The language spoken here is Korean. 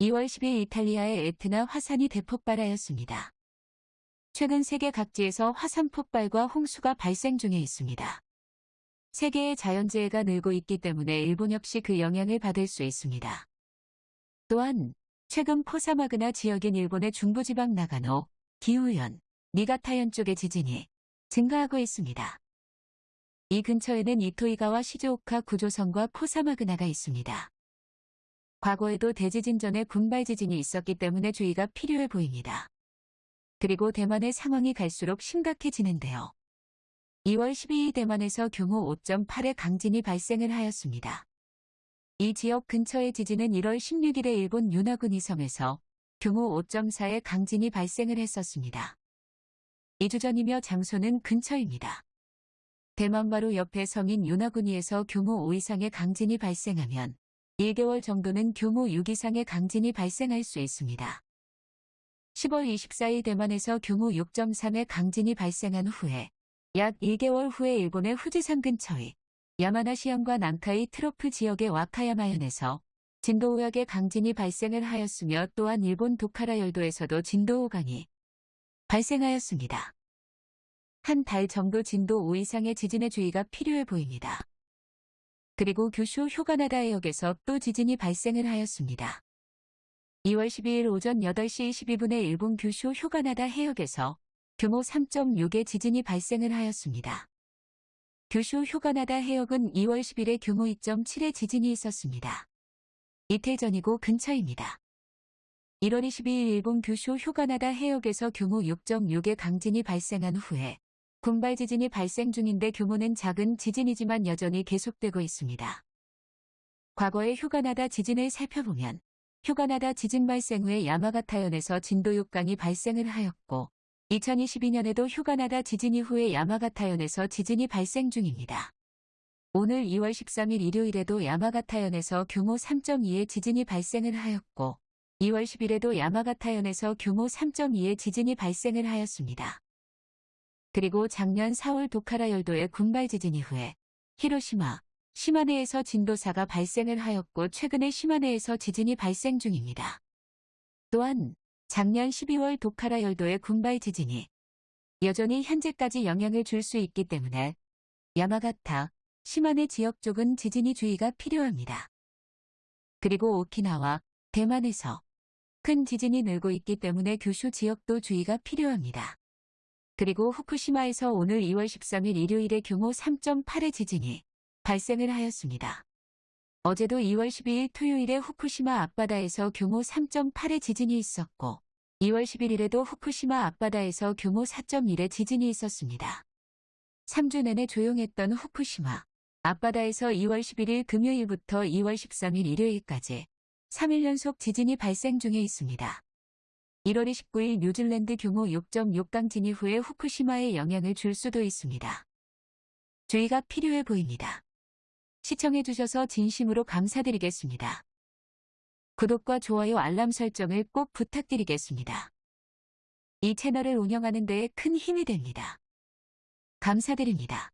2월 10일 이탈리아의 에트나 화산이 대폭발하였습니다. 최근 세계 각지에서 화산 폭발과 홍수가 발생 중에 있습니다. 세계의 자연재해가 늘고 있기 때문에 일본 역시 그 영향을 받을 수 있습니다. 또한 최근 포사마그나 지역인 일본의 중부지방 나가노, 기후현, 니가타현 쪽의 지진이 증가하고 있습니다. 이 근처에는 이토이가와 시즈오카 구조선과 포사마그나가 있습니다. 과거에도 대지진 전에 군발 지진이 있었기 때문에 주의가 필요해 보입니다. 그리고 대만의 상황이 갈수록 심각해지는데요. 2월 12일 대만에서 규모 5.8의 강진이 발생을 하였습니다. 이 지역 근처의 지진은 1월 16일에 일본 유나구니 섬에서 규모 5.4의 강진이 발생을 했었습니다. 2주 전이며 장소는 근처입니다. 대만 바로 옆에 성인 유나구니에서 규모 5 이상의 강진이 발생하면 1개월 정도는 규모 6 이상의 강진이 발생할 수 있습니다. 10월 24일 대만에서 규모 6.3의 강진이 발생한 후에 약 1개월 후에 일본의 후지산 근처의 야마나시현과 난카이 트로프 지역의 와카야마현에서 진도 5약의 강진이 발생을 하였으며 또한 일본 도카라 열도에서도 진도 5강이 발생하였습니다. 한 달 정도 진도 5 이상의 지진의 주의가 필요해 보입니다. 그리고 규슈 휴가나다 해역에서 또 지진이 발생을 하였습니다. 2월 12일 오전 8시 22분에 일본 규슈 휴가나다 해역에서 규모 3.6의 지진이 발생을 하였습니다. 규슈 휴가나다 해역은 2월 10일에 규모 2.7의 지진이 있었습니다. 이틀 전이고 근처입니다. 1월 22일 일본 규슈 휴가나다 해역에서 규모 6.6의 강진이 발생한 후에 군발 지진이 발생 중인데 규모는 작은 지진이지만 여전히 계속되고 있습니다. 과거의 휴가나다 지진을 살펴보면 휴가나다 지진 발생 후에 야마가타현에서 진도 6강이 발생을 하였고 2022년에도 휴가나다 지진 이후에 야마가타현에서 지진이 발생 중입니다. 오늘 2월 13일 일요일에도 야마가타현에서 규모 3.2의 지진이 발생을 하였고 2월 10일에도 야마가타현에서 규모 3.2의 지진이 발생을 하였습니다. 그리고 작년 4월 도카라 열도의 군발 지진 이후에 히로시마, 시마네에서 진도 4가 발생을 하였고 최근에 시마네에서 지진이 발생 중입니다. 또한 작년 12월 도카라 열도의 군발 지진이 여전히 현재까지 영향을 줄 수 있기 때문에 야마가타, 시마네 지역 쪽은 지진이 주의가 필요합니다. 그리고 오키나와 대만에서 큰 지진이 늘고 있기 때문에 규슈 지역도 주의가 필요합니다. 그리고 후쿠시마에서 오늘 2월 13일 일요일에 규모 3.8의 지진이 발생을 하였습니다. 어제도 2월 12일 토요일에 후쿠시마 앞바다에서 규모 3.8의 지진이 있었고 2월 11일에도 후쿠시마 앞바다에서 규모 4.1의 지진이 있었습니다. 3주 내내 조용했던 후쿠시마 앞바다에서 2월 11일 금요일부터 2월 13일 일요일까지 3일 연속 지진이 발생 중에 있습니다. 1월 29일 뉴질랜드 규모 6.6강 진이 후에 후쿠시마에 영향을 줄 수도 있습니다. 주의가 필요해 보입니다. 시청해주셔서 진심으로 감사드리겠습니다. 구독과 좋아요 알람 설정을 꼭 부탁드리겠습니다. 이 채널을 운영하는 데에 큰 힘이 됩니다. 감사드립니다.